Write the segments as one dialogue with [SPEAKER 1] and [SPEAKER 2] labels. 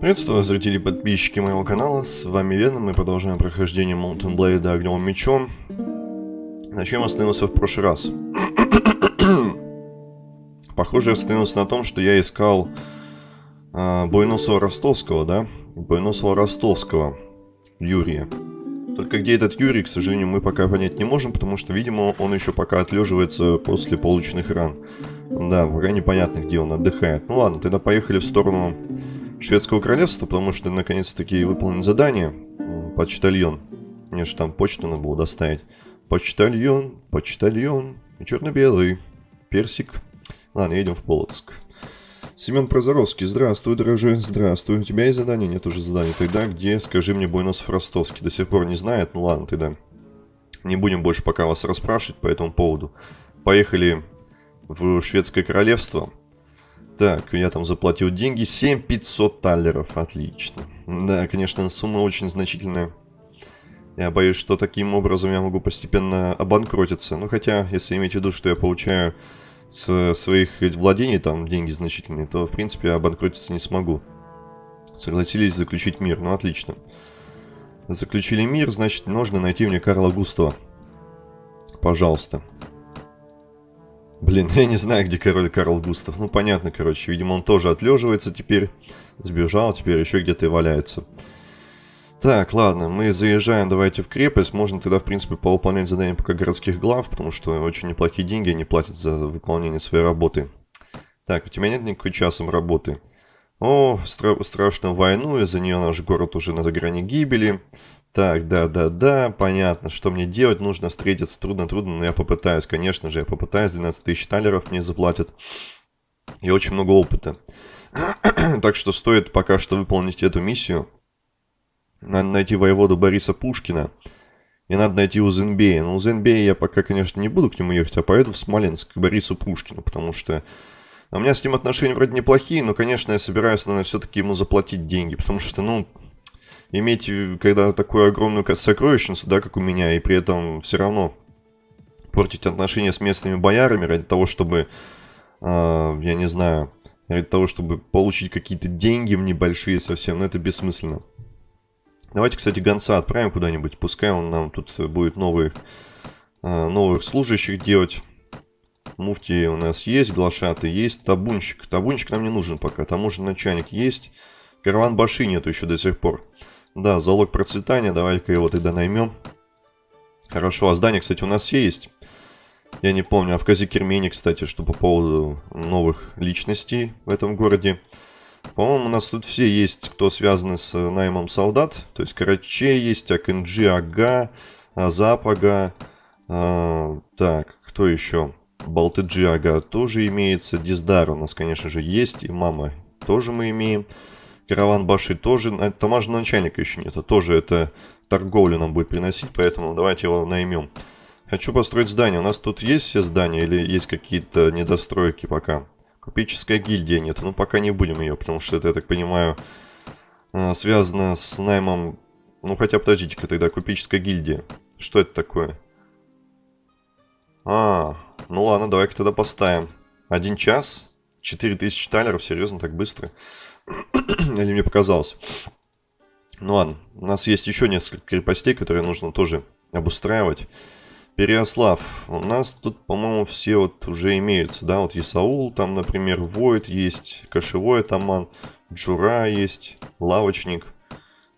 [SPEAKER 1] Приветствую, зрители и подписчики моего канала, с вами Веном, мы продолжаем прохождение Mountain Blade огневым мечом. На чем остановился в прошлый раз? Похоже, остановился на том, что я искал э, Бойносова Ростовского, да? Бойносова Ростовского, Юрия. Только где этот Юрий, к сожалению, мы пока понять не можем, потому что, видимо, он еще пока отлеживается после полученных ран. Да, пока непонятно, где он отдыхает. Ну ладно, тогда поехали в сторону Шведского королевства, потому что наконец-таки выполнен задание. Почтальон. Мне же там почту надо было доставить. Почтальон, почтальон. Черно-белый. Персик. Ладно, едем в Полоцк. Семен Прозоровский, здравствуй, дорогой, здравствуй. У тебя есть задание? Нет уже задания. Тогда где, скажи мне, Буйносов Ростовский? До сих пор не знает? Ну ладно, тогда не будем больше пока вас расспрашивать по этому поводу. Поехали в Шведское королевство. Так, я там заплатил деньги. 7500 таллеров. Отлично. Да, конечно, сумма очень значительная. Я боюсь, что таким образом я могу постепенно обанкротиться. Ну, хотя, если иметь в виду, что я получаю с своих владений там деньги значительные, то, в принципе, обанкротиться не смогу. Согласились заключить мир. Ну, отлично. Заключили мир, значит, нужно найти мне Карла Густава. Пожалуйста. Блин, я не знаю, где король Карл Густав. Ну, понятно, короче. Видимо, он тоже отлеживается теперь. Сбежал, теперь еще где-то и валяется. Так, ладно, мы заезжаем, давайте в крепость. Можно тогда, в принципе, повыполнять задания пока городских глав, потому что очень неплохие деньги они платят за выполнение своей работы. Так, у тебя нет никакой часом работы. О, стра страшную войну, из-за нее наш город уже на грани гибели. Так, да-да-да, понятно, что мне делать, нужно встретиться, трудно-трудно, но я попытаюсь, конечно же, я попытаюсь, 12 тысяч талеров мне заплатят. И очень много опыта. так что стоит пока что выполнить эту миссию. Надо найти воеводу Бориса Пушкина. И надо найти Узенбея. Но Узенбея я пока, конечно, не буду к нему ехать, а поеду в Смоленск к Борису Пушкину, потому что... У меня с ним отношения вроде неплохие, но, конечно, я собираюсь, наверное, все-таки ему заплатить деньги, потому что, ну, иметь, когда такую огромную сокровищницу, да, как у меня, и при этом все равно портить отношения с местными боярами ради того, чтобы, э, я не знаю, ради того, чтобы получить какие-то деньги небольшие совсем, ну это бессмысленно. Давайте, кстати, гонца отправим куда-нибудь, пускай он нам тут будет новых, э, новых служащих делать. Муфти у нас есть, глашаты есть, табунщик. Табунщик нам не нужен пока, таможенный начальник есть. Караван Баши нету еще до сих пор. Да, залог процветания, давай-ка его тогда наймем. Хорошо, а здание, кстати, у нас есть. Я не помню, а в Казикермене, кстати, что по поводу новых личностей в этом городе. По-моему, у нас тут все есть, кто связаны с наймом солдат. То есть Караче есть, Акэнджи Ага, Азап Ага. А, так, кто еще? Балтыджи Ага тоже имеется. Диздар у нас, конечно же, есть. И Мама тоже мы имеем. Караван Баши тоже, а таможенного начальника еще нет, а тоже это торговлю нам будет приносить, поэтому давайте его наймем. Хочу построить здание. У нас тут есть все здания или есть какие-то недостройки пока? Купеческая гильдия нет. Ну, пока не будем ее, потому что это, я так понимаю, а, связано с наймом... Ну, хотя, подождите-ка тогда, купеческая гильдия. Что это такое? А, ну ладно, давай-ка тогда поставим. Один час? 4000 талеров? Серьезно, так быстро? Или мне показалось? Ну ладно, у нас есть еще несколько крепостей, которые нужно тоже обустраивать. Переослав. У нас тут, по-моему, все вот уже имеются, да? Вот Исаул, там, например, Воид есть, Кошевой атаман, Джура есть, Лавочник,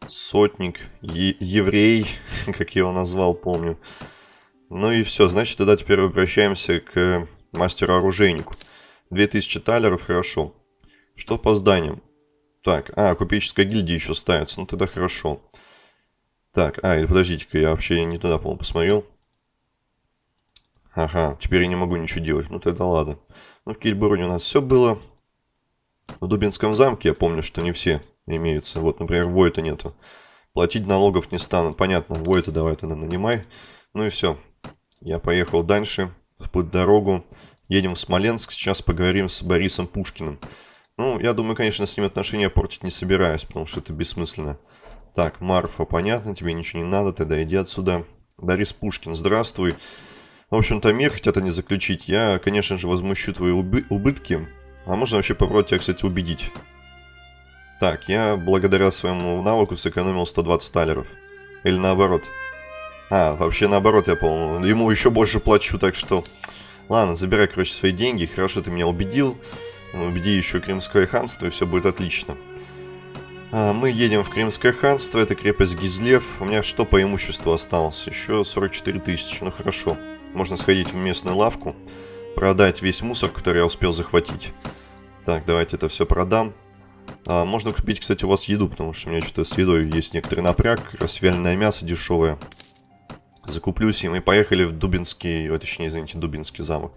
[SPEAKER 1] Сотник, Еврей, как я его назвал, помню. Ну и все, значит, тогда теперь обращаемся к мастеру-оружейнику. 2000 талеров, хорошо. Что по зданиям? Так, а, купеческая гильдия еще ставится. Ну, тогда хорошо. Так, а, подождите-ка, я вообще не туда, по-моему, посмотрел. Ага, теперь я не могу ничего делать. Ну, тогда ладно. Ну, в Кильбороне у нас все было. В Дубинском замке я помню, что не все имеются. Вот, например, Войта нету. Платить налогов не стану. Понятно, Войта давай тогда нанимай. Ну и все. Я поехал дальше, в путь дорогу. Едем в Смоленск. Сейчас поговорим с Борисом Пушкиным. Ну, я думаю, конечно, с ним отношения портить не собираюсь, потому что это бессмысленно. Так, Марфа, понятно, тебе ничего не надо, тогда иди отсюда. Борис Пушкин, здравствуй. В общем-то, мир хотят они заключить. Я, конечно же, возмущу твои убы убытки. А можно вообще попробовать тебя, кстати, убедить. Так, я благодаря своему навыку сэкономил 120 талеров. Или наоборот. А, вообще наоборот, я помню. Ему еще больше плачу, так что... Ладно, забирай, короче, свои деньги. Хорошо, ты меня убедил. Убеди еще Крымское ханство, и все будет отлично. А, мы едем в Крымское ханство, это крепость Гизлев. У меня что по имуществу осталось? Еще 44 тысячи, ну хорошо. Можно сходить в местную лавку, продать весь мусор, который я успел захватить. Так, давайте это все продам. А, можно купить, кстати, у вас еду, потому что у меня что-то с едой есть некоторый напряг. Вяленое мясо дешевое. Закуплюсь, и мы поехали в Дубинский, точнее, извините, Дубинский замок.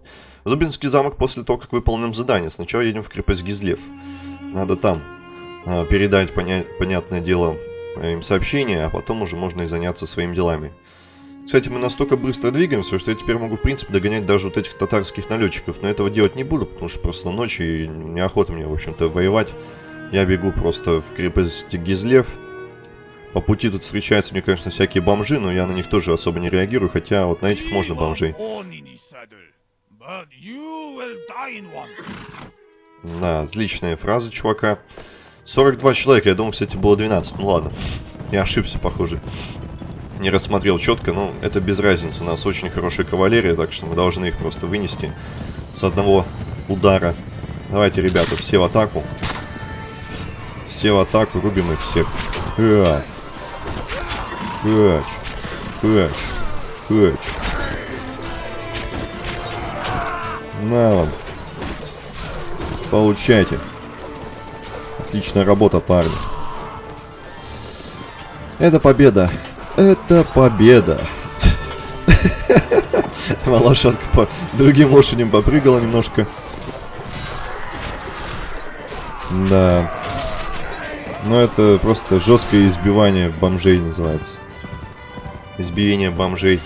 [SPEAKER 1] В Дубинский замок после того, как выполним задание. Сначала едем в крепость Гизлев. Надо там а, передать, поня понятное дело, им сообщение, а потом уже можно и заняться своими делами. Кстати, мы настолько быстро двигаемся, что я теперь могу, в принципе, догонять даже вот этих татарских налетчиков. Но этого делать не буду, потому что просто ночь и неохота мне, в общем-то, воевать. Я бегу просто в крепость Гизлев. По пути тут встречаются мне, конечно, всякие бомжи, но я на них тоже особо не реагирую, хотя вот на этих можно бомжей. Да, отличная фраза чувака. 42 человека, я думал, кстати, было 12. Ну ладно, я ошибся, похоже. Не рассмотрел четко, но это без разницы. У нас очень хорошая кавалерия, так что мы должны их просто вынести с одного удара. Давайте, ребята, все в атаку. Все в атаку, рубим их всех. Хач. Хач. Хач. Хач. На вам. Получайте. Отличная работа, парни. Это победа. Это победа. Лошадка по другим лошадям попрыгала немножко. Да. Но это просто жесткое избивание бомжей называется. Избиение бомжей.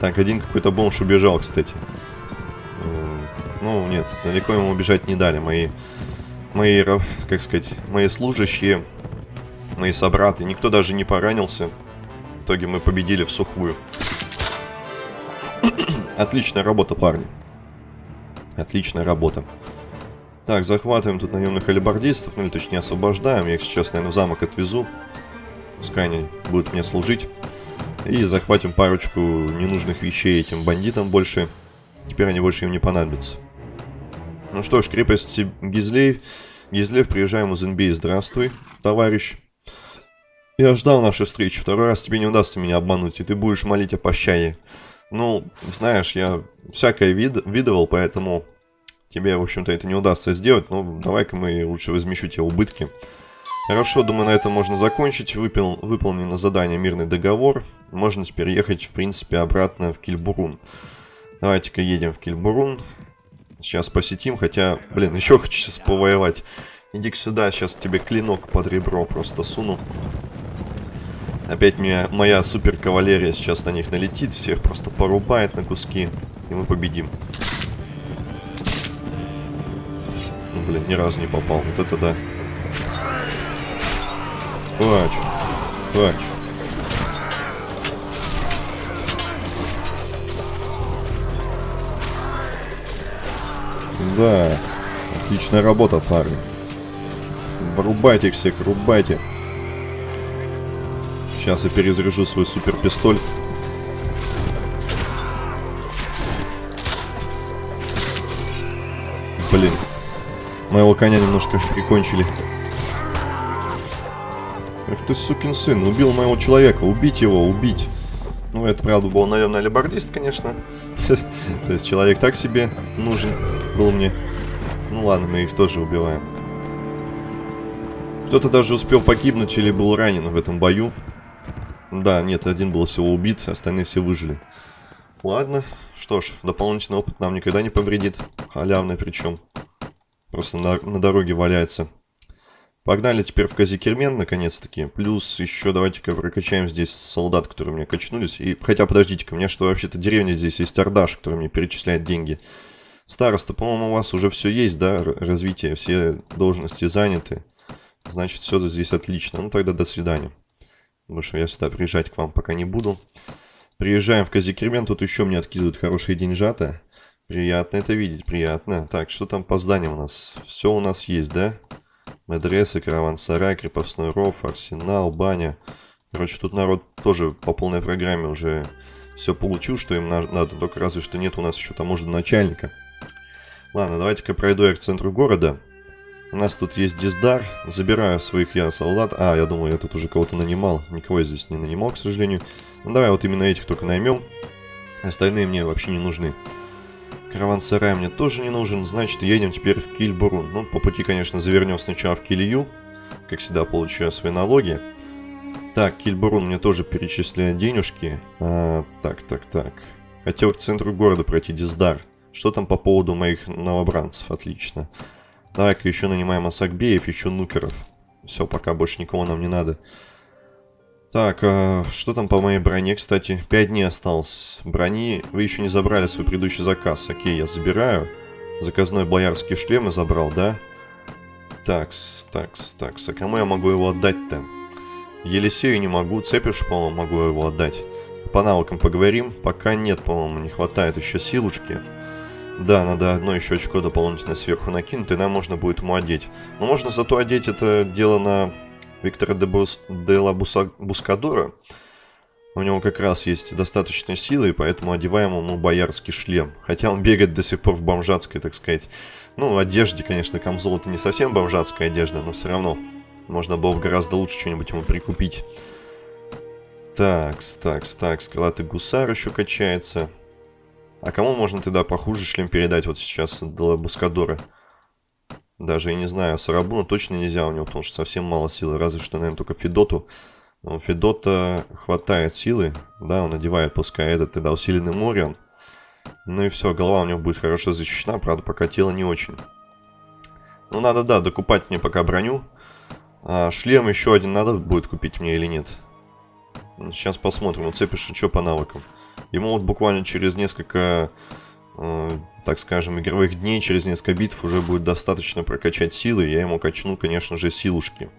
[SPEAKER 1] Так, один какой-то бомж убежал, кстати. Ну, нет, далеко ему убежать не дали. Мои мои, как сказать, мои служащие, мои собраты, никто даже не поранился. В итоге мы победили в сухую. Отличная работа, парни. Отличная работа. Так, захватываем тут наемных алибардистов, ну или точнее освобождаем. Я их сейчас, наверное, в замок отвезу. Пускай они будут мне служить. И захватим парочку ненужных вещей этим бандитам больше. Теперь они больше им не понадобятся. Ну что ж, крепость Гизлей. Гизлев, приезжаем из Инбей. Здравствуй, товарищ. Я ждал нашей встречи. Второй раз тебе не удастся меня обмануть, и ты будешь молить о пощаде. Ну, знаешь, я всякое вид видывал, поэтому тебе, в общем-то, это не удастся сделать. Ну, давай-ка мы лучше возмещу тебе убытки. Хорошо, думаю, на этом можно закончить. Выпил, выполнено задание «Мирный договор». Можно теперь ехать, в принципе, обратно в Кильбурун. Давайте-ка едем в Кильбурун. Сейчас посетим, хотя, блин, еще хочу сейчас повоевать. Иди-ка сюда, сейчас тебе клинок под ребро просто суну. Опять меня, моя супер кавалерия сейчас на них налетит, всех просто порубает на куски, и мы победим. Ну, блин, ни разу не попал, вот это да. Плач, плач. Да, отличная работа, парни. Врубайте их всех, рубайте. Сейчас я перезаряжу свой супер пистоль. Блин. Моего коня немножко прикончили. Эх ты, сукин сын, убил моего человека. Убить его, убить. Ну, это, правда, был наемный алибардист, конечно. То есть человек так себе нужен был мне. Ну ладно, мы их тоже убиваем. Кто-то даже успел погибнуть или был ранен в этом бою. Да, нет, один был всего убит, остальные все выжили. Ладно, что ж, дополнительный опыт нам никогда не повредит. Халявный причем. Просто на, на дороге валяется. Погнали теперь в Казикермен, наконец-таки. Плюс еще давайте-ка прокачаем здесь солдат, которые мне качнулись. И, хотя, подождите-ка, у меня что, вообще-то деревня здесь есть Ардаш, который мне перечисляет деньги. Староста, по-моему, у вас уже все есть, да, развитие, все должности заняты. Значит, все здесь отлично. Ну, тогда до свидания. Что я сюда приезжать к вам пока не буду. Приезжаем в Казикермен, тут еще мне откидывают хорошие деньжата. Приятно это видеть, приятно. Так, что там по зданиям у нас? Все у нас есть, да? Медресы, караван-сарай, крепостной ров, арсенал, баня. Короче, тут народ тоже по полной программе уже все получил, что им надо. Только разве что нет у нас еще таможенного начальника. Ладно, давайте-ка пройду я к центру города. У нас тут есть диздар. Забираю своих я солдат. А, я думаю, я тут уже кого-то нанимал. Никого я здесь не нанимал, к сожалению. Ну, давай вот именно этих только наймем. Остальные мне вообще не нужны. Караван-сарай мне тоже не нужен. Значит, едем теперь в Кильбурун. Ну, по пути, конечно, завернем сначала в Килью. Как всегда, получаю свои налоги. Так, Кильбурун мне тоже перечисляет денежки. А, так, так, так. Хотел к центру города пройти Диздар. Что там по поводу моих новобранцев? Отлично. Так, еще нанимаем Асакбеев, еще Нукеров. Все, пока больше никого нам не надо. Так, а, что там по моей броне, кстати? 5 дней осталось брони. Вы еще не забрали свой предыдущий заказ. Окей, я забираю. Заказной боярский шлем я забрал, да? Такс, такс, такс. А кому я могу его отдать-то? Елисею не могу. Цепиш, по-моему, могу его отдать. По навыкам поговорим. Пока нет, по-моему, не хватает еще силушки. Да, надо одно еще очко дополнительно сверху накинуть, и нам можно будет ему одеть. Но можно зато одеть это дело на Виктора де, Бус... де ла Буса... Бускадора. У него как раз есть достаточно силы, и поэтому одеваем ему боярский шлем. Хотя он бегает до сих пор в бомжатской, так сказать. Ну, одежде, конечно, камзол это не совсем бомжатская одежда, но все равно. Можно было бы гораздо лучше что-нибудь ему прикупить. Такс, такс, такс. Крылатый гусар еще качается. А кому можно тогда похуже шлем передать вот сейчас до Бускадора? Даже я не знаю, а Сарабуна точно нельзя у него, потому что совсем мало силы. Разве что, наверное, только Федоту. Но Федота хватает силы. Да, он надевает, пускай этот тогда усиленный Мориан. Ну и все, голова у него будет хорошо защищена, правда, пока тело не очень. Ну, надо, да, докупать мне пока броню. А шлем еще один надо будет купить мне или нет? Сейчас посмотрим. Уцепишь что по навыкам. Ему вот буквально через несколько, э, так скажем, игровых дней, через несколько битв уже будет достаточно прокачать силы. Я ему качну, конечно же, силушки.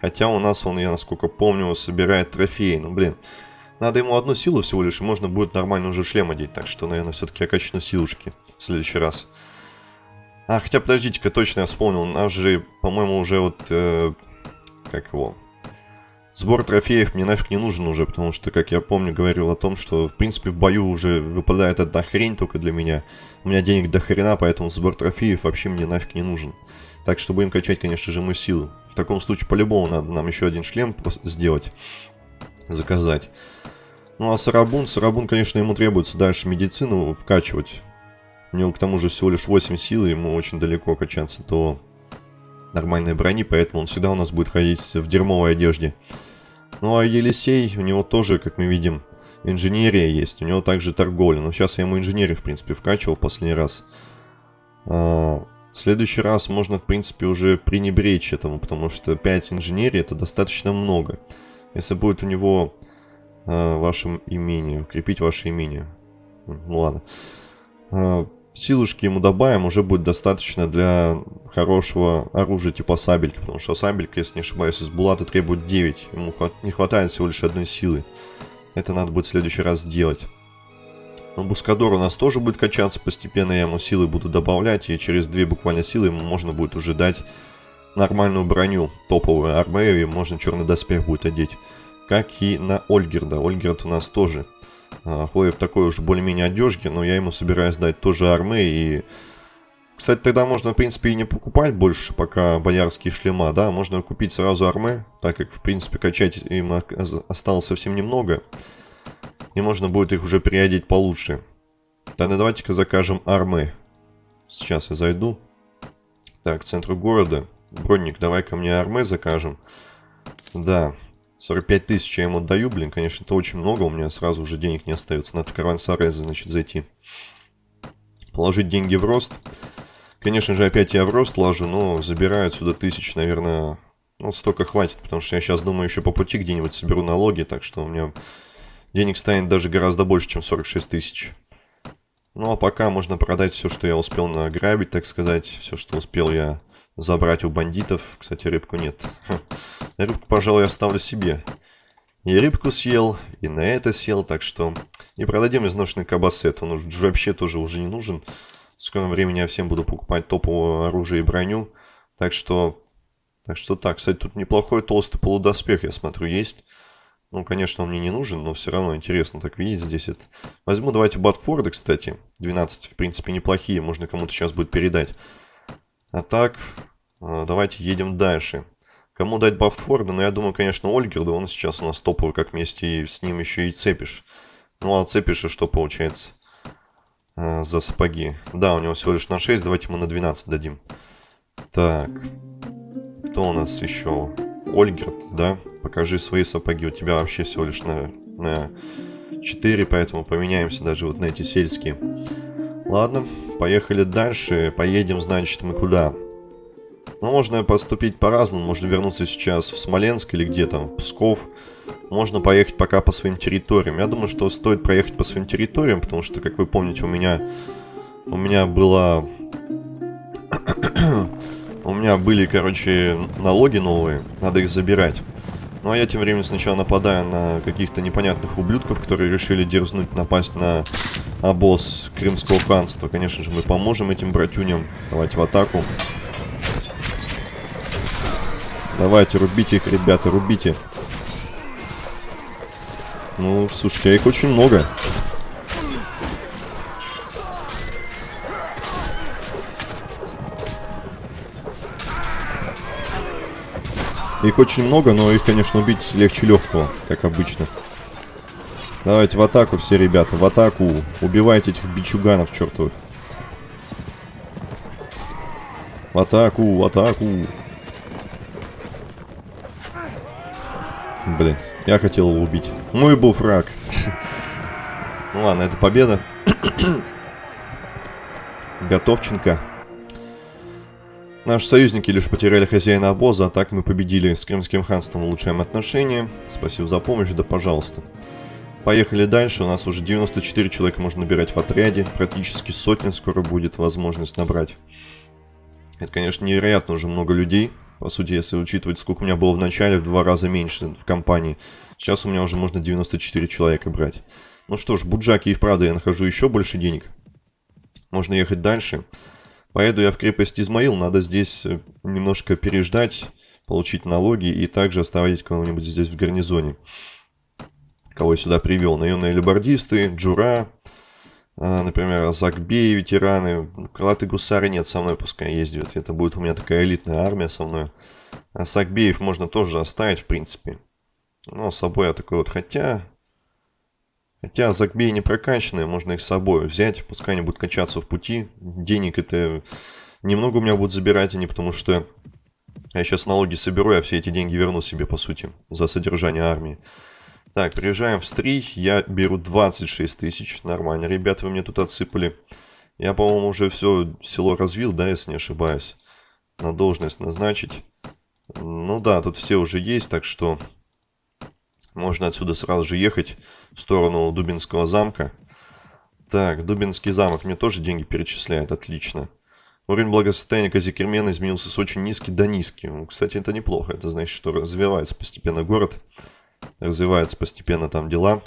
[SPEAKER 1] Хотя у нас он, я насколько помню, собирает трофеи. Ну, блин, надо ему одну силу всего лишь, и можно будет нормально уже шлем одеть. Так что, наверное, все-таки я качну силушки в следующий раз. А, хотя, подождите-ка, точно я вспомнил. У нас же, по-моему, уже вот... Э, как его? Сбор трофеев мне нафиг не нужен уже, потому что, как я помню, говорил о том, что, в принципе, в бою уже выпадает одна хрень только для меня. У меня денег до хрена, поэтому сбор трофеев вообще мне нафиг не нужен. Так что будем качать, конечно же, мы силу. В таком случае, по-любому, надо нам еще один шлем сделать. Заказать. Ну, а Сарабун, Сарабун, конечно, ему требуется дальше медицину вкачивать. У него, к тому же, всего лишь 8 силы, ему очень далеко качаться до нормальной брони, поэтому он всегда у нас будет ходить в дерьмовой одежде. Ну а Елисей, у него тоже, как мы видим, инженерия есть, у него также торговля. Но сейчас я ему инженерию, в принципе, вкачивал в последний раз. А, в следующий раз можно, в принципе, уже пренебречь этому, потому что 5 инженерии это достаточно много. Если будет у него а, ваше имение, укрепить ваше имение. Ну ладно. Силушки ему добавим, уже будет достаточно для хорошего оружия типа сабельки. Потому что сабелька, если не ошибаюсь, из булата требует 9. Ему не хватает всего лишь одной силы. Это надо будет в следующий раз сделать. Но Бускадор у нас тоже будет качаться постепенно. Я ему силы буду добавлять. И через две буквально силы ему можно будет уже дать нормальную броню. Топовую армею. И можно черный доспех будет одеть. Как и на Ольгерда. Ольгерд у нас тоже а, ходит в такой уж более-менее одежке, но я ему собираюсь дать тоже армы и... Кстати, тогда можно, в принципе, и не покупать больше пока боярские шлема, да, можно купить сразу армы, так как, в принципе, качать им осталось совсем немного, и можно будет их уже переодеть получше. Тогда давайте-ка закажем армы. Сейчас я зайду. Так, к центру города. Бронник, давай ко мне армы закажем. Да, 45 тысяч я ему отдаю, блин, конечно, это очень много, у меня сразу уже денег не остается. Надо в караван-сарай, значит, зайти. Положить деньги в рост. Конечно же, опять я в рост ложу, но забираю отсюда тысяч, наверное, ну, столько хватит, потому что я сейчас думаю, еще по пути где-нибудь соберу налоги, так что у меня денег станет даже гораздо больше, чем 46 тысяч. Ну, а пока можно продать все, что я успел награбить, так сказать, все, что успел я забрать у бандитов. Кстати, рыбку нет. Рыбку, пожалуй, оставлю себе. И рыбку съел, и на это сел, так что... И продадим изношенный кабасет, он уже вообще тоже уже не нужен. В скором времени я всем буду покупать топовое оружие и броню. Так что... Так что так, кстати, тут неплохой толстый полудоспех, я смотрю, есть. Ну, конечно, он мне не нужен, но все равно интересно так видеть здесь это. Возьму, давайте, Батфорды, кстати. 12, в принципе, неплохие, можно кому-то сейчас будет передать. А так, э, давайте едем дальше. Кому дать Батфорда? Ну, я думаю, конечно, Ольгерду. Он сейчас у нас топовый, как вместе с ним еще и цепишь. Ну, а цепишь, и что получается? А, за сапоги. Да, у него всего лишь на 6, давайте мы на 12 дадим. Так. Кто у нас еще? Ольгерт, да? Покажи свои сапоги. У тебя вообще всего лишь на, на 4, поэтому поменяемся даже вот на эти сельские. Ладно, поехали дальше. Поедем, значит, мы куда? Ну, можно поступить по-разному. Можно вернуться сейчас в Смоленск или где там, Псков. Можно поехать пока по своим территориям. Я думаю, что стоит проехать по своим территориям, потому что, как вы помните, у меня... У меня была... у меня были, короче, налоги новые. Надо их забирать. Ну а я тем временем сначала нападаю на каких-то непонятных ублюдков, которые решили дерзнуть напасть на обоз Крымского ханства. Конечно же, мы поможем этим братюням. Давайте в атаку. Давайте, рубите их, ребята, рубите. Ну, слушайте, а их очень много. Их очень много, но их, конечно, убить легче легкого, как обычно. Давайте в атаку все, ребята, в атаку. Убивайте этих бичуганов чертовых. В атаку, в атаку. Блин, я хотел его убить. Мой был фраг. Ну ладно, это победа. Готовченко. Наши союзники лишь потеряли хозяина обоза, а так мы победили с Крымским ханством, улучшаем отношения. Спасибо за помощь, да пожалуйста. Поехали дальше, у нас уже 94 человека можно набирать в отряде, практически сотня скоро будет возможность набрать. Это, конечно, невероятно уже много людей. По сути, если учитывать, сколько у меня было в начале, в два раза меньше в компании. Сейчас у меня уже можно 94 человека брать. Ну что ж, Буджаки и вправду я нахожу еще больше денег. Можно ехать дальше. Поеду я в крепость Измаил, надо здесь э, немножко переждать, получить налоги и также оставить кого-нибудь здесь в гарнизоне. Кого я сюда привел? Наемные либордисты, Джура, а, например, Закбей, ветераны. Крылатые гусары нет, со мной пускай ездят. Это будет у меня такая элитная армия со мной. А Сакбеев можно тоже оставить, в принципе. Но с собой я такой вот, хотя... Хотя Закбей не прокачанные, можно их с собой взять, пускай они будут качаться в пути. Денег это немного у меня будут забирать они, потому что я сейчас налоги соберу, я все эти деньги верну себе, по сути, за содержание армии. Так, приезжаем в Стрий, я беру 26 тысяч, нормально. Ребята, вы мне тут отсыпали. Я, по-моему, уже все село развил, да, если не ошибаюсь. На должность назначить. Ну да, тут все уже есть, так что можно отсюда сразу же ехать сторону Дубинского замка. Так, Дубинский замок мне тоже деньги перечисляет, отлично. Уровень благосостояния Казикермена изменился с очень низкий до низкий. Ну, кстати, это неплохо, это значит, что развивается постепенно город. Развиваются постепенно там дела.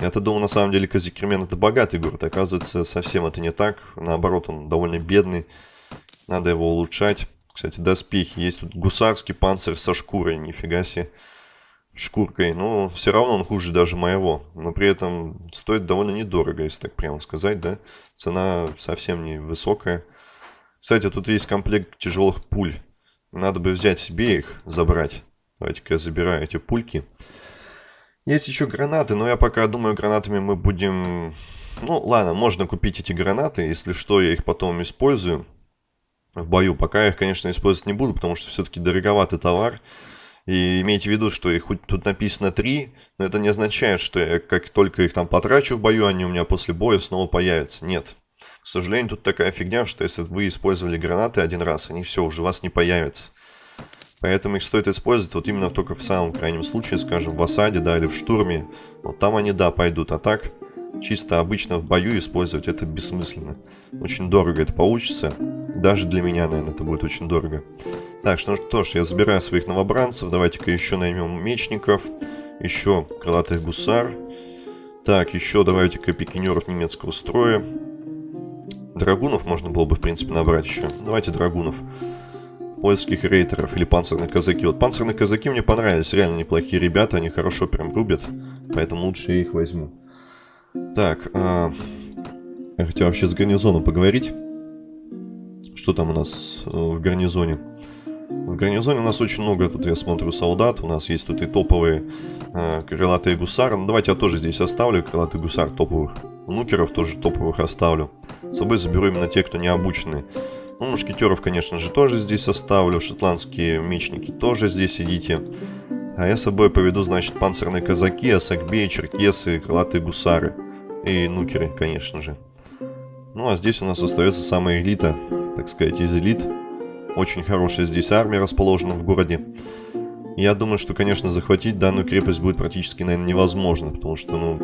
[SPEAKER 1] Я-то думал, на самом деле, Казикермен это богатый город. Оказывается, совсем это не так. Наоборот, он довольно бедный. Надо его улучшать. Кстати, доспехи. Есть тут гусарский панцирь со шкурой. Нифига себе шкуркой, но все равно он хуже даже моего. Но при этом стоит довольно недорого, если так прямо сказать, да. Цена совсем не высокая. Кстати, тут есть комплект тяжелых пуль. Надо бы взять себе их, забрать. Давайте-ка я забираю эти пульки. Есть еще гранаты, но я пока думаю, гранатами мы будем... Ну, ладно, можно купить эти гранаты. Если что, я их потом использую в бою. Пока я их, конечно, использовать не буду, потому что все-таки дороговатый товар. И имейте в виду, что их тут написано 3, но это не означает, что я как только их там потрачу в бою, они у меня после боя снова появятся. Нет. К сожалению, тут такая фигня, что если вы использовали гранаты один раз, они все, уже у вас не появятся. Поэтому их стоит использовать вот именно только в самом крайнем случае, скажем, в осаде, да, или в штурме. Вот там они, да, пойдут. А так, чисто обычно в бою использовать это бессмысленно. Очень дорого это получится. Даже для меня, наверное, это будет очень дорого. Так, что, что ж, я забираю своих новобранцев. Давайте-ка еще наймем мечников. Еще крылатых гусар. Так, еще давайте-ка пикинеров немецкого строя. Драгунов можно было бы, в принципе, набрать еще. Давайте драгунов. польских рейтеров или панцирные казаки. Вот панцирные казаки мне понравились, реально неплохие ребята, они хорошо прям рубят, поэтому лучше я их возьму. Так, а... я хотел вообще с гарнизоном поговорить. Что там у нас э, в гарнизоне? В гарнизоне у нас очень много, тут я смотрю, солдат. У нас есть тут и топовые э, крылатые гусары. Ну, давайте я тоже здесь оставлю крылатый гусар топовых. Нукеров тоже топовых оставлю. С собой заберу именно те, кто не обученные. Ну, мушкетеров, конечно же, тоже здесь оставлю. Шотландские мечники тоже здесь идите. А я с собой поведу, значит, панцирные казаки, асакбеи, черкесы, крылатые гусары. И нукеры, конечно же. Ну, а здесь у нас остается самая элита, так сказать, из элит. Очень хорошая здесь армия расположена в городе. Я думаю, что, конечно, захватить данную крепость будет практически, наверное, невозможно, потому что, ну...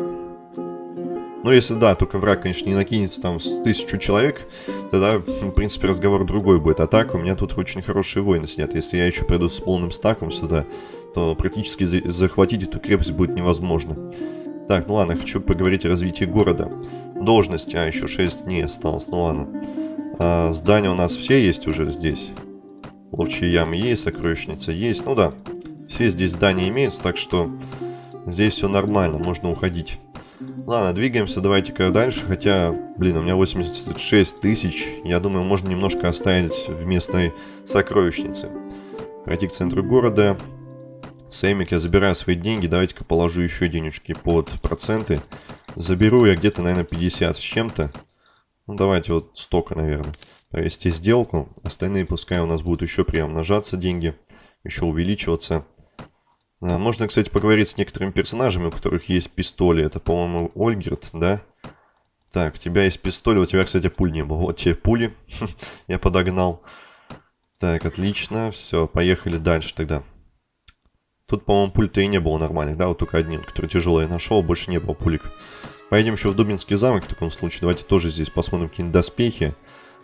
[SPEAKER 1] Ну, если да, только враг, конечно, не накинется там с тысячу человек, тогда, в принципе, разговор другой будет. А так, у меня тут очень хорошие войны снят. Если я еще приду с полным стаком сюда, то практически захватить эту крепость будет невозможно. Так, ну ладно, хочу поговорить о развитии города. Должности, а еще 6 дней осталось, ну ладно. А, здания у нас все есть уже здесь. Ловчие ямы есть, сокровищница есть. Ну да, все здесь здания имеются, так что здесь все нормально, можно уходить. Ладно, двигаемся, давайте-ка дальше. Хотя, блин, у меня 86 тысяч. Я думаю, можно немножко оставить в местной сокровищнице. Пройти к центру города. Сэмик, я забираю свои деньги. Давайте-ка положу еще денежки под проценты. Заберу я где-то, наверное, 50 с чем-то. Ну, давайте вот столько, наверное. Провести сделку. Остальные пускай у нас будут еще приумножаться деньги. Еще увеличиваться. А, можно, кстати, поговорить с некоторыми персонажами, у которых есть пистоли. Это, по-моему, Ольгерт, да? Так, у тебя есть пистоль, у тебя, кстати, пуль не было. Вот тебе пули. Я подогнал. Так, отлично. Все, поехали дальше тогда. Тут, по-моему, пуль-то и не было нормальных, да? Вот только один, который тяжелый я нашел, больше не было пулик. Поедем еще в Дубинский замок в таком случае. Давайте тоже здесь посмотрим какие-нибудь доспехи.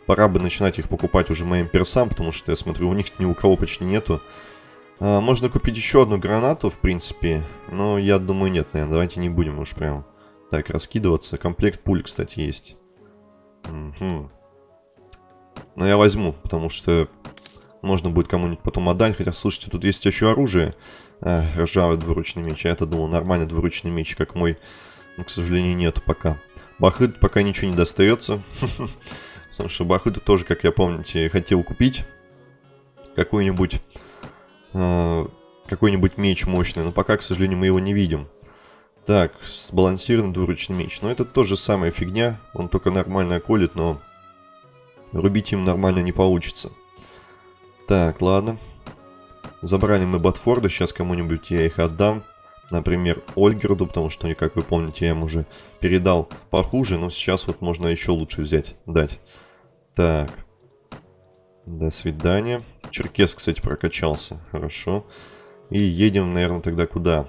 [SPEAKER 1] Пора бы начинать их покупать уже моим персам, потому что я смотрю, у них ни у кого почти нету. А, можно купить еще одну гранату, в принципе. Но я думаю, нет, наверное. Давайте не будем уж прям так раскидываться. Комплект пуль, кстати, есть. Угу. Но я возьму, потому что можно будет кому-нибудь потом отдать. Хотя, слушайте, тут есть еще оружие. А, ржавый двуручный меч. А я-то думал, нормальный двуручный меч, как мой. Но, к сожалению, нет пока. Бахыт пока ничего не достается. Потому что Бахыта тоже, как я помните, хотел купить какую-нибудь э, какой-нибудь меч мощный, но пока, к сожалению, мы его не видим. Так, сбалансированный двуручный меч. Но это тоже самая фигня, он только нормально колет, но рубить им нормально не получится. Так, ладно. Забрали мы Батфорда, сейчас кому-нибудь я их отдам. Например, Ольгерду, потому что, как вы помните, я ему уже передал похуже, но сейчас вот можно еще лучше взять, дать. Так. До свидания. Черкес, кстати, прокачался. Хорошо. И едем, наверное, тогда куда?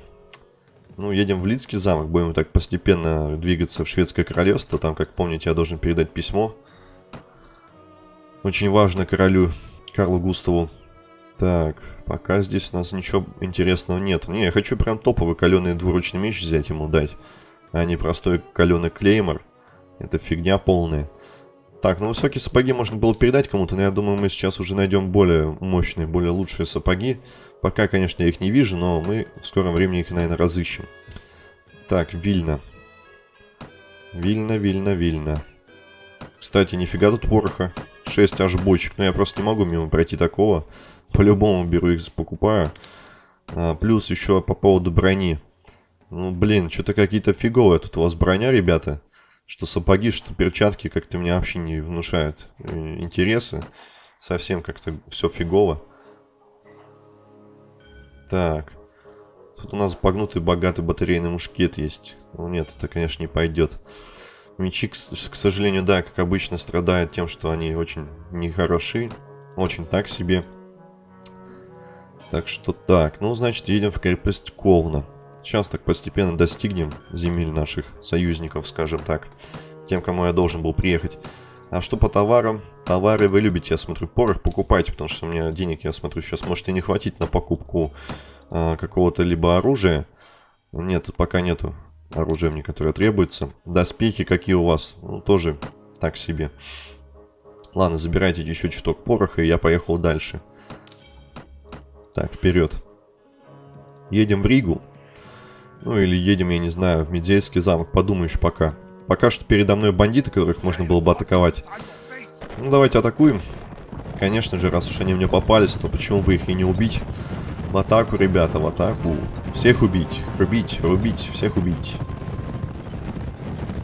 [SPEAKER 1] Ну, едем в Лидский замок. Будем так постепенно двигаться в Шведское королевство. Там, как помните, я должен передать письмо. Очень важно королю Карлу Густаву. Так, пока здесь у нас ничего интересного нет. Не, я хочу прям топовый каленый двуручный меч взять ему дать. А не простой каленый клеймор. Это фигня полная. Так, ну высокие сапоги можно было передать кому-то, но я думаю, мы сейчас уже найдем более мощные, более лучшие сапоги. Пока, конечно, я их не вижу, но мы в скором времени их, наверное, разыщем. Так, Вильна. Вильна, Вильна, Вильна. Кстати, нифига тут пороха. 6 аж бочек. Но я просто не могу мимо пройти такого. По-любому беру их, покупаю. А, плюс еще по поводу брони. Ну, блин, что-то какие-то фиговые тут у вас броня, ребята. Что сапоги, что перчатки как-то меня вообще не внушают э, интересы. Совсем как-то все фигово. Так. Тут у нас погнутый богатый батарейный мушкет есть. Ну нет, это, конечно, не пойдет. Мечи, к, к сожалению, да, как обычно, страдают тем, что они очень нехороши. Очень так себе. Так что так. Ну, значит, едем в крепость Ковна. Сейчас так постепенно достигнем земель наших союзников, скажем так. Тем, кому я должен был приехать. А что по товарам? Товары вы любите, я смотрю, порох покупайте, потому что у меня денег, я смотрю, сейчас может и не хватить на покупку а, какого-то либо оружия. Нет, тут пока нету оружия мне, которое требуется. Доспехи какие у вас? Ну, тоже так себе. Ладно, забирайте еще чуток пороха, и я поехал дальше. Так, вперед. Едем в Ригу. Ну или едем, я не знаю, в Медзейский замок. Подумаешь пока. Пока что передо мной бандиты, которых можно было бы атаковать. Ну, давайте атакуем. Конечно же, раз уж они мне попались, то почему бы их и не убить? В атаку, ребята, в атаку. Всех убить, рубить, рубить, всех убить.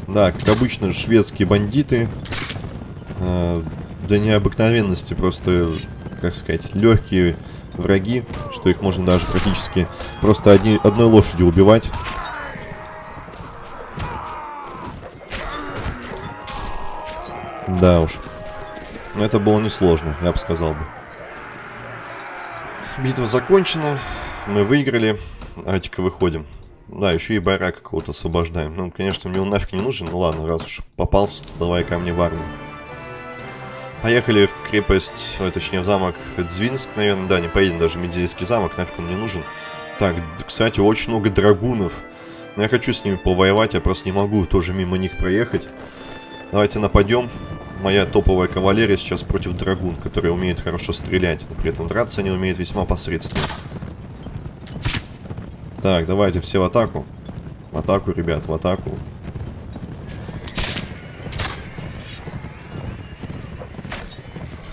[SPEAKER 1] Да, как обычно, шведские бандиты. Э, до необыкновенности просто, как сказать, легкие враги, что их можно даже практически просто одни, одной лошадью убивать. Да уж. Это было несложно, я бы сказал бы. Битва закончена. Мы выиграли. Давайте-ка выходим. Да, еще и байра какого-то освобождаем. Ну, конечно, мне он нафиг не нужен. Ну ладно, раз уж попался, давай ко мне в армию. Поехали в крепость, ой, точнее в замок Дзвинск, наверное, да, не поедем даже в Медзейский замок, нафиг он мне нужен. Так, кстати, очень много драгунов. Но я хочу с ними повоевать, я просто не могу тоже мимо них проехать. Давайте нападем. Моя топовая кавалерия сейчас против драгун, которые умеют хорошо стрелять, но при этом драться они умеют весьма посредственно. Так, давайте все в атаку. В атаку, ребят, в атаку.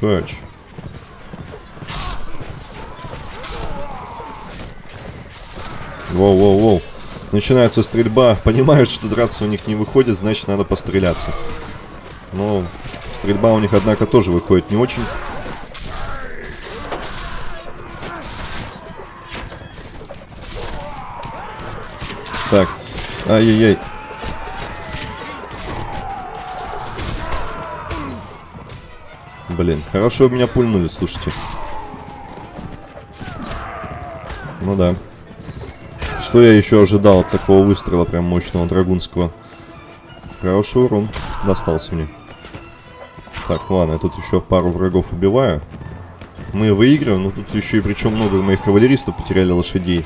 [SPEAKER 1] Хач. Воу-воу-воу. Начинается стрельба. Понимают, что драться у них не выходит, значит надо постреляться. Но стрельба у них, однако, тоже выходит не очень. Так. Ай-яй-яй. Блин, хорошо меня пульнули, слушайте. Ну да. Что я еще ожидал от такого выстрела прям мощного драгунского? Хороший урон достался мне. Так, ладно, я тут еще пару врагов убиваю. Мы выигрываем, но тут еще и причем много моих кавалеристов потеряли лошадей.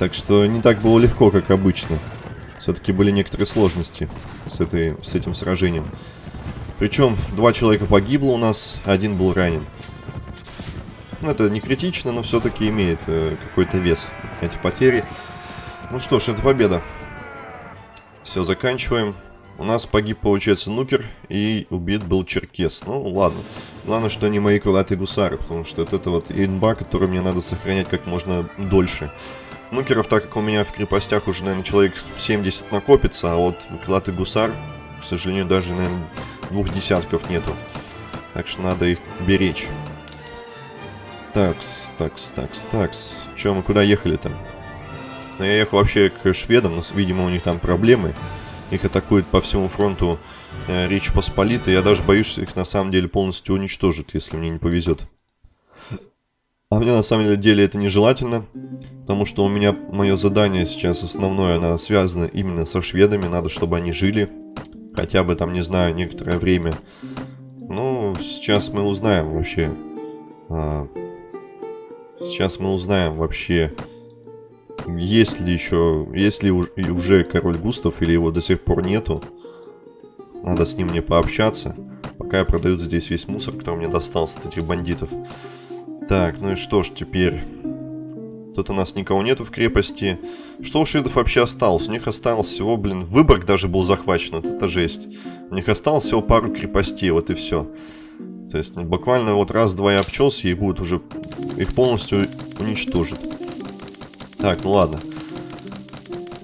[SPEAKER 1] Так что не так было легко, как обычно. Все-таки были некоторые сложности с, этой, с этим сражением. Причем два человека погибло у нас, один был ранен. Ну, это не критично, но все-таки имеет э, какой-то вес эти потери. Ну что ж, это победа. Все, заканчиваем. У нас погиб, получается, Нукер и убит был Черкес. Ну, ладно. Главное, что они мои крылатые гусары, потому что это, это вот инба, который мне надо сохранять как можно дольше. Нукеров, так как у меня в крепостях уже, наверное, человек 70 накопится, а вот крылатый гусар, к сожалению, даже, наверное, двух десятков нету. Так что надо их беречь. Такс, такс, такс, такс. Че, мы куда ехали-то? Ну, я ехал вообще к шведам, но, видимо, у них там проблемы. Их атакуют по всему фронту э, Речь Посполитой. Я даже боюсь, что их на самом деле полностью уничтожат, если мне не повезет. А мне на самом деле это нежелательно, потому что у меня мое задание сейчас основное, оно связано именно со шведами. Надо, чтобы они жили хотя бы там, не знаю, некоторое время. Ну, сейчас мы узнаем вообще. А, сейчас мы узнаем вообще, есть ли еще, есть ли уже король Густав или его до сих пор нету. Надо с ним мне пообщаться. Пока я продаю здесь весь мусор, который мне достался от этих бандитов. Так, ну и что ж теперь? Тут у нас никого нету в крепости. Что у шведов вообще осталось? У них осталось всего, блин, Выборг даже был захвачен. Вот это жесть. У них осталось всего пару крепостей, вот и все. То есть ну, буквально вот раз-два я обчелся и будет уже... Их полностью уничтожит. Так, ну ладно.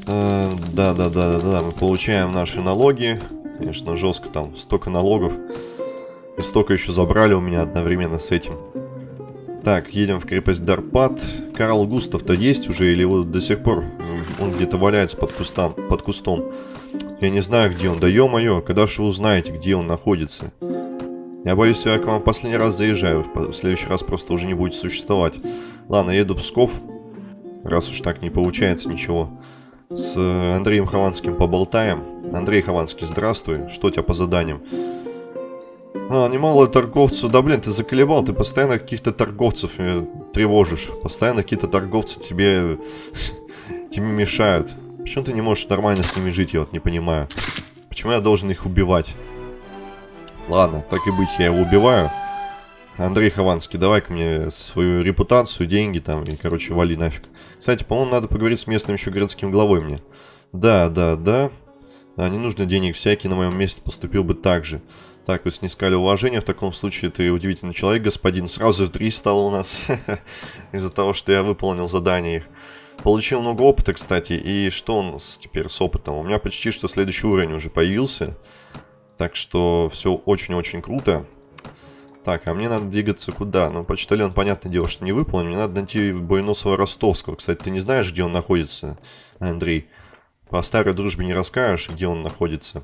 [SPEAKER 1] Да-да-да-да-да, мы получаем наши налоги. Конечно, жестко там, столько налогов. И столько еще забрали у меня одновременно с этим. Так, едем в крепость Дарпат. Карл Густав-то есть уже или вот до сих пор он где-то валяется под, кустом, под кустом? Я не знаю, где он. Да ё-моё, когда же вы узнаете, где он находится? Я боюсь, я к вам последний раз заезжаю. В следующий раз просто уже не будет существовать. Ладно, еду в Псков. Раз уж так не получается ничего. С Андреем Хованским поболтаем. Андрей Хованский, здравствуй. Что у тебя по заданиям? А, немало торговцев. Да блин, ты заколебал, ты постоянно каких-то торговцев э, тревожишь. Постоянно какие-то торговцы тебе, тебе мешают. Почему ты не можешь нормально с ними жить, я вот не понимаю. Почему я должен их убивать? Ладно, так и быть, я его убиваю. Андрей Хованский, давай-ка мне свою репутацию, деньги там, и, короче, вали нафиг. Кстати, по-моему, надо поговорить с местным еще городским главой мне. Да, да, да. А, не нужно денег, всякий на моем месте поступил бы так же. Так, вы снискали уважение, в таком случае ты удивительный человек, господин. Сразу три стало у нас, из-за того, что я выполнил задание их. Получил много опыта, кстати, и что у нас теперь с опытом? У меня почти что следующий уровень уже появился. Так что все очень-очень круто. Так, а мне надо двигаться куда? Ну, почтальон, понятное дело, что не выполнен. Мне надо найти Бойносова Ростовского. Кстати, ты не знаешь, где он находится, Андрей? По старой дружбе не расскажешь, где он находится.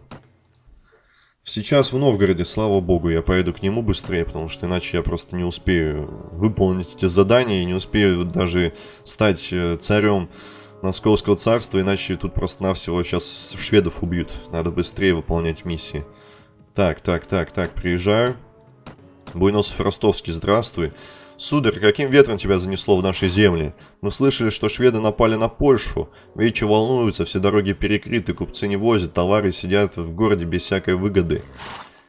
[SPEAKER 1] Сейчас в Новгороде, слава богу, я поеду к нему быстрее, потому что иначе я просто не успею выполнить эти задания и не успею даже стать э, царем Московского царства, иначе тут просто-навсего сейчас шведов убьют. Надо быстрее выполнять миссии. Так, так, так, так, приезжаю. Буйносов Ростовский, здравствуй. Сударь, каким ветром тебя занесло в наши земли? Мы слышали, что шведы напали на Польшу. Вечи волнуются, все дороги перекрыты, купцы не возят, товары сидят в городе без всякой выгоды.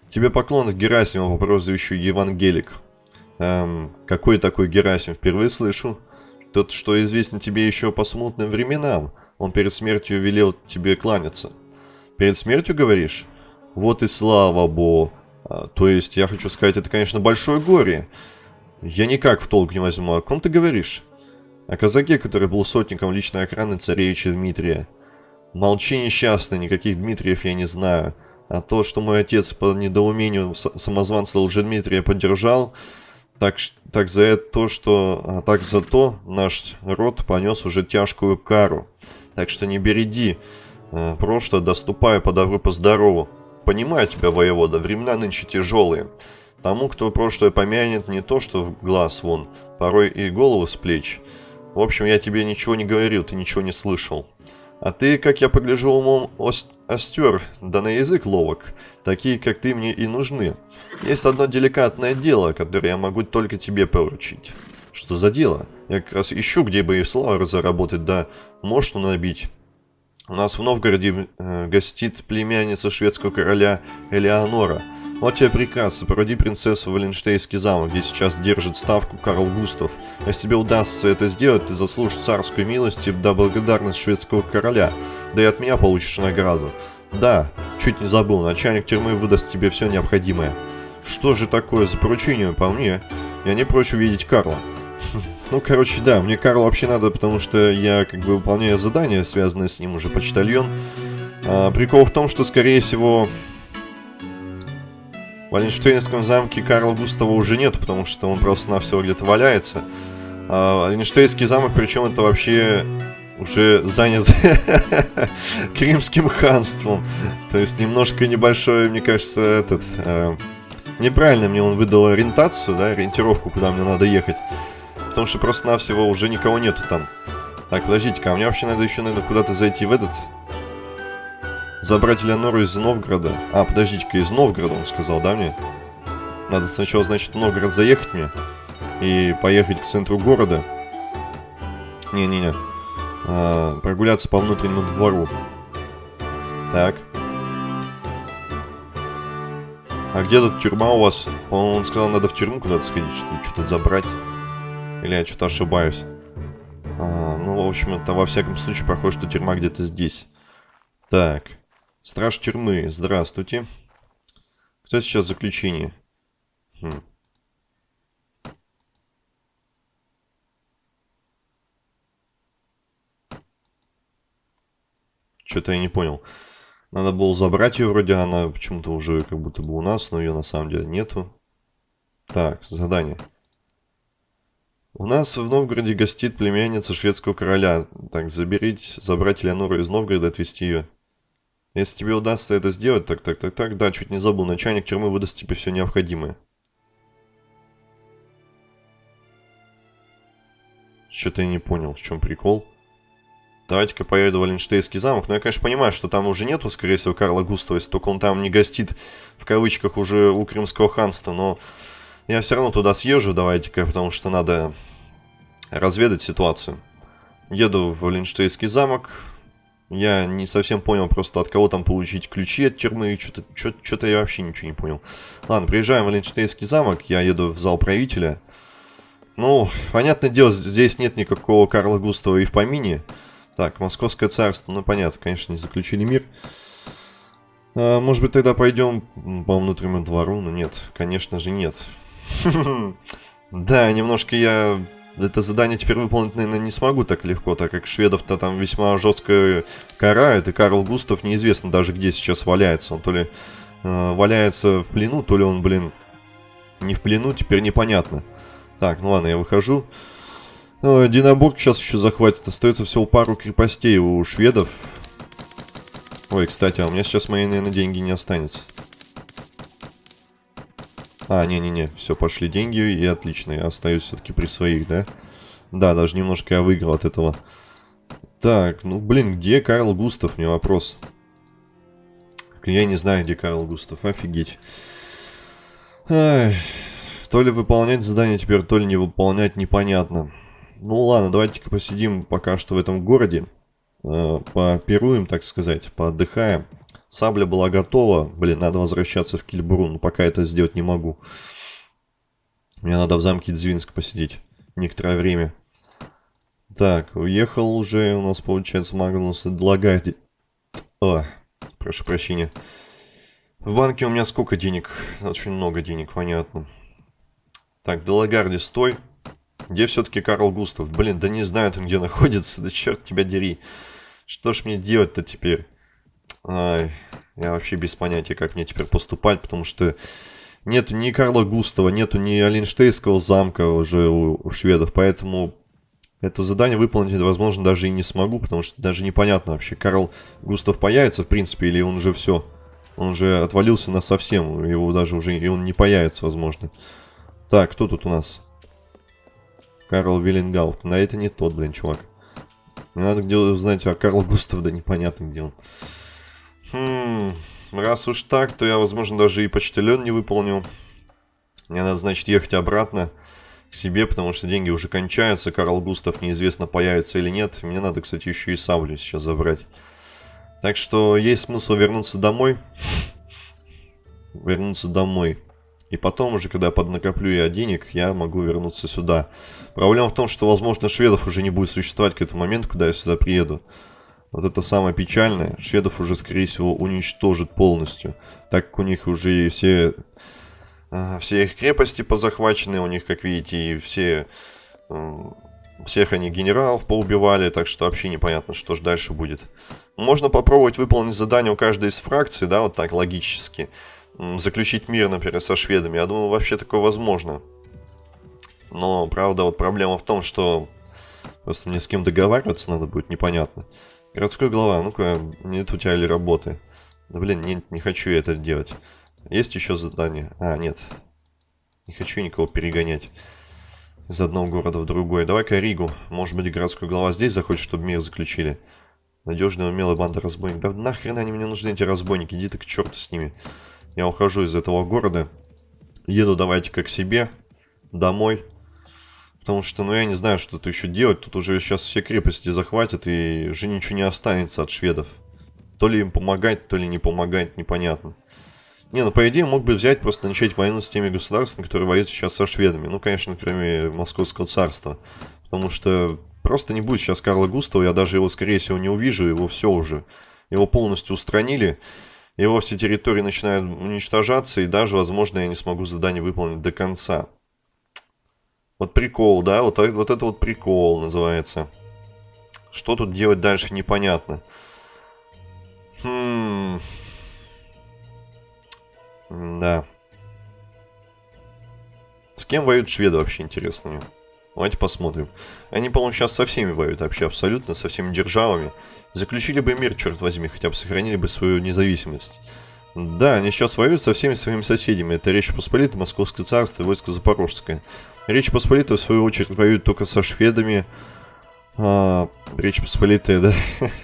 [SPEAKER 1] Тебе поклон Герасима по прозвищу Евангелик. Эм, какой такой Герасим? Впервые слышу. Тот, что известен тебе еще по смутным временам. Он перед смертью велел тебе кланяться. Перед смертью, говоришь? Вот и слава богу. А, то есть, я хочу сказать, это, конечно, большое горе. Я никак в толк не возьму. О ком ты говоришь? О казаке, который был сотником личной охраны царевича Дмитрия. Молчи, несчастный, никаких Дмитриев я не знаю. А то, что мой отец по недоумению самозванца Лжедмитрия поддержал, так, так за это то, что... А так за то наш род понес уже тяжкую кару. Так что не береди. Э, прошлое доступаю по добру, по здорову. Понимаю тебя, воевода, времена нынче тяжелые. Тому, кто прошлое помянет, не то что в глаз вон, порой и голову с плеч. В общем, я тебе ничего не говорил, ты ничего не слышал. А ты, как я погляжу, умом остер, да на язык ловок. Такие, как ты, мне и нужны. Есть одно деликатное дело, которое я могу только тебе поручить. Что за дело? Я как раз ищу, где бы и славу заработать, да мощно набить. У нас в Новгороде э, гостит племянница шведского короля Элеонора – вот тебе приказ, сопроводи принцессу в Валенштейнский замок, где сейчас держит ставку Карл Густав. Если тебе удастся это сделать, ты заслужишь царскую милость и да благодарность шведского короля. Да и от меня получишь награду. Да, чуть не забыл, начальник тюрьмы выдаст тебе все необходимое. Что же такое за поручение по мне? Я не прочь увидеть Карла. Ну, короче, да, мне Карл вообще надо, потому что я как бы выполняю задание, связанное с ним уже почтальон. А, прикол в том, что, скорее всего, в Валенштейнском замке Карла Густава уже нет, потому что он просто на все где-то валяется. А замок, причем это вообще уже занят Кримским ханством. То есть немножко небольшой, мне кажется, этот... Э, неправильно мне он выдал ориентацию, да, ориентировку, куда мне надо ехать. Потому что просто-навсего уже никого нету там. Так, подождите-ка, а мне вообще надо еще, наверное, куда-то зайти в этот Забрать Элеонору из Новгорода. А, подождите-ка, из Новгорода он сказал, да, мне? Надо сначала, значит, в Новгород заехать мне. И поехать к центру города. Не-не-не. А, прогуляться по внутреннему двору. Так. А где тут тюрьма у вас? По-моему, он сказал, надо в тюрьму куда-то сходить, что что-то забрать. Или я что-то ошибаюсь? А, ну, в общем, это во всяком случае похоже, что тюрьма где-то здесь. Так. Страж тюрьмы, здравствуйте. Кто сейчас в заключении? Хм. Что-то я не понял. Надо было забрать ее вроде, она почему-то уже как будто бы у нас, но ее на самом деле нету. Так, задание. У нас в Новгороде гостит племянница шведского короля. Так, заберите, забрать Леонору из Новгорода и отвезти ее если тебе удастся это сделать, так, так, так, так, да, чуть не забыл, начальник тюрьмы выдаст тебе все необходимое. Что-то я не понял, в чем прикол. Давайте-ка поеду в Валенштейнский замок. Но я, конечно, понимаю, что там уже нету, скорее всего, Карла Густава, если только он там не гостит, в кавычках, уже у Крымского ханства. Но я все равно туда съезжу, давайте-ка, потому что надо разведать ситуацию. Еду в Валенштейнский замок, Я не совсем понял просто, от кого там получить ключи от тюрьмы. Что-то я вообще ничего не понял. Ладно, приезжаем в Линштейнский замок. Я еду в зал правителя. Ну, понятное дело, здесь нет никакого Карла Густава и в помине. Так, Московское царство. Ну, понятно, конечно, не заключили мир. А, может быть, тогда пойдем по внутреннему двору? Ну, нет, конечно же, нет. Да, немножко я это задание теперь выполнить, наверное, не смогу так легко, так как шведов-то там весьма жестко карают, и Карл Густав неизвестно даже где сейчас валяется. Он то ли э, валяется в плену, то ли он, блин, не в плену, теперь непонятно. Так, ну ладно, я выхожу. Ну, Динабург сейчас еще захватит. Остается всего пару крепостей у шведов. Ой, кстати, а у меня сейчас мои, наверное, деньги не останется. А, не-не-не, все, пошли деньги, и отлично, я остаюсь все-таки при своих, да? Да, даже немножко я выиграл от этого. Так, ну, блин, где Карл Густав, мне вопрос. Я не знаю, где Карл Густав, офигеть. Ай, то ли выполнять задание теперь, то ли не выполнять, непонятно. Ну ладно, давайте-ка посидим пока что в этом городе. Э, попируем, так сказать, поотдыхаем. Сабля была готова. Блин, надо возвращаться в Кильбру, но пока это сделать не могу. Мне надо в замке Дзвинск посидеть некоторое время. Так, уехал уже у нас, получается, Магнус Длагарди. О, прошу прощения. В банке у меня сколько денег? Очень много денег, понятно. Так, Делагарди, стой. Где все-таки Карл Густав? Блин, да не знаю там, где находится. Да черт тебя дери. Что ж мне делать-то теперь? Ай, я вообще без понятия, как мне теперь поступать, потому что нету ни Карла Густава, нету ни Оленштейнского замка уже у, у шведов, поэтому это задание выполнить, возможно, даже и не смогу, потому что даже непонятно вообще, Карл Густав появится, в принципе, или он уже все, он уже отвалился на совсем, его даже уже, и он не появится, возможно. Так, кто тут у нас? Карл Виллингаут. На это не тот, блин, чувак. Мне надо где узнать, а Карл Густав, да непонятно где он. Хм, раз уж так, то я, возможно, даже и почтальон не выполнил. Мне надо, значит, ехать обратно к себе, потому что деньги уже кончаются. Карл Густав неизвестно, появится или нет. Мне надо, кстати, еще и саблю сейчас забрать. Так что есть смысл вернуться домой. Вернуться домой. И потом уже, когда я поднакоплю я денег, я могу вернуться сюда. Проблема в том, что, возможно, шведов уже не будет существовать к этому моменту, когда я сюда приеду. Вот это самое печальное. Шведов уже, скорее всего, уничтожит полностью. Так как у них уже все, э, все их крепости позахвачены. У них, как видите, и все... Всех они генералов поубивали, так что вообще непонятно, что же дальше будет. Можно попробовать выполнить задание у каждой из фракций, да, вот так логически. Заключить мир, например, со шведами. Я думаю, вообще такое возможно. Но, правда, вот проблема в том, что просто мне с кем договариваться надо будет, непонятно. Городской глава, ну-ка, нет у тебя ли работы? Да блин, нет, не хочу я это делать. Есть еще задание? А, нет. Не хочу никого перегонять из одного города в другой. Давай-ка Ригу. Может быть, городской глава здесь захочет, чтобы мир заключили. Надежная, умелая банда разбойников. Да нахрен они мне нужны, эти разбойники? Иди ты к черту с ними. Я ухожу из этого города. Еду давайте-ка к себе. Домой. Потому что, ну, я не знаю, что тут еще делать. Тут уже сейчас все крепости захватят, и уже ничего не останется от шведов. То ли им помогать, то ли не помогать, непонятно. Не, ну, по идее, мог бы взять, просто начать войну с теми государствами, которые воюют сейчас со шведами. Ну, конечно, кроме Московского царства. Потому что просто не будет сейчас Карла Густава, я даже его, скорее всего, не увижу, его все уже. Его полностью устранили, его все территории начинают уничтожаться, и даже, возможно, я не смогу задание выполнить до конца. Вот прикол, да, вот, вот это вот прикол называется. Что тут делать дальше, непонятно. Хм... Да. С кем воюют шведы вообще, интересно мне? Давайте посмотрим. Они, по-моему, сейчас со всеми воюют вообще, абсолютно, со всеми державами. Заключили бы мир, черт возьми, хотя бы сохранили бы свою независимость. Да, они сейчас воюют со всеми своими соседями. Это Речь Посполитая, Московское царство и войско Запорожское. Речь Посполитая, в свою очередь, воюет только со шведами. А, Речь Посполитая, да?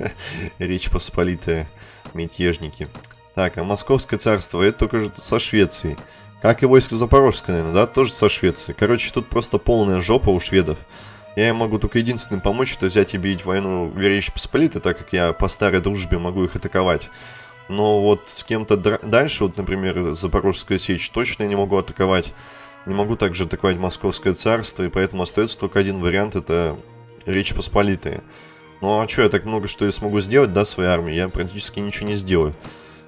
[SPEAKER 1] Речь Посполитая, мятежники. Так, а Московское царство, это только со Швецией. Как и войско Запорожское, наверное, да? Тоже со Швецией. Короче, тут просто полная жопа у шведов. Я им могу только единственным помочь, это взять и бить войну в Речь Посполитой, так как я по старой дружбе могу их атаковать. Но вот с кем-то дальше, вот, например, Запорожская сечь, точно я не могу атаковать. Не могу также атаковать Московское царство, и поэтому остается только один вариант, это Речь Посполитая. Ну а что, я так много что я смогу сделать, да, своей армии? Я практически ничего не сделаю.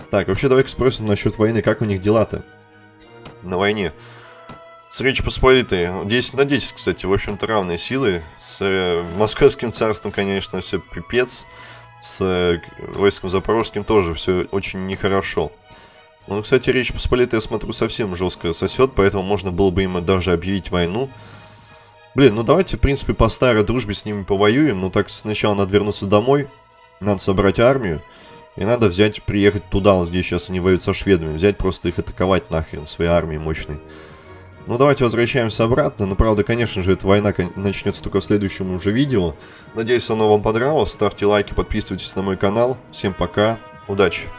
[SPEAKER 1] Так, вообще давай-ка спросим насчет войны, как у них дела-то на войне. С Речь Посполитой 10 на 10, кстати, в общем-то равные силы. С э, Московским царством, конечно, все пипец. С э, войском Запорожским тоже все очень нехорошо. Ну, кстати, Речь Посполитая, я смотрю, совсем жестко сосет, поэтому можно было бы им даже объявить войну. Блин, ну давайте, в принципе, по старой дружбе с ними повоюем. Но так сначала надо вернуться домой. Надо собрать армию. И надо взять, приехать туда, вот здесь сейчас они воюют со шведами. Взять просто их атаковать нахрен, своей армией мощной. Ну, давайте возвращаемся обратно. Но, правда, конечно же, эта война начнется только в следующем уже видео. Надеюсь, оно вам понравилось. Ставьте лайки, подписывайтесь на мой канал. Всем пока, удачи!